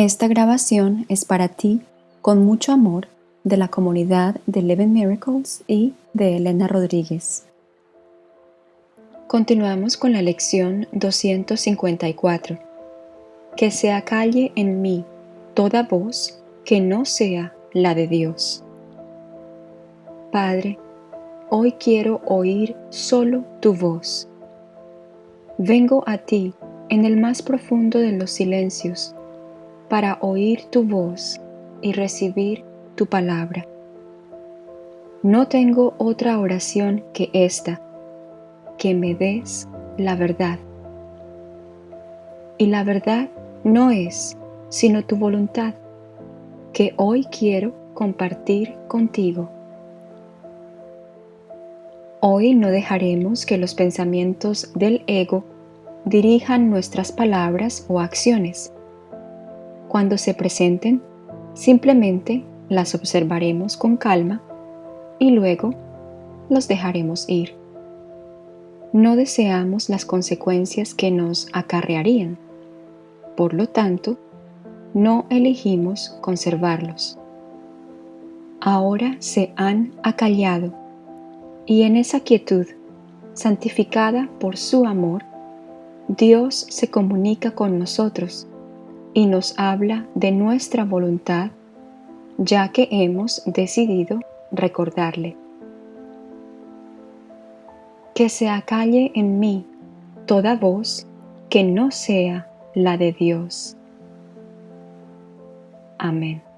Esta grabación es para ti con mucho amor de la comunidad de Eleven Miracles y de Elena Rodríguez. Continuamos con la lección 254. Que se acalle en mí toda voz que no sea la de Dios. Padre, hoy quiero oír solo tu voz. Vengo a ti en el más profundo de los silencios para oír tu voz y recibir tu palabra. No tengo otra oración que esta, que me des la verdad. Y la verdad no es sino tu voluntad, que hoy quiero compartir contigo. Hoy no dejaremos que los pensamientos del ego dirijan nuestras palabras o acciones cuando se presenten, simplemente las observaremos con calma y luego los dejaremos ir. No deseamos las consecuencias que nos acarrearían. Por lo tanto, no elegimos conservarlos. Ahora se han acallado y en esa quietud, santificada por su amor, Dios se comunica con nosotros y nos habla de nuestra voluntad, ya que hemos decidido recordarle. Que se acalle en mí toda voz que no sea la de Dios. Amén.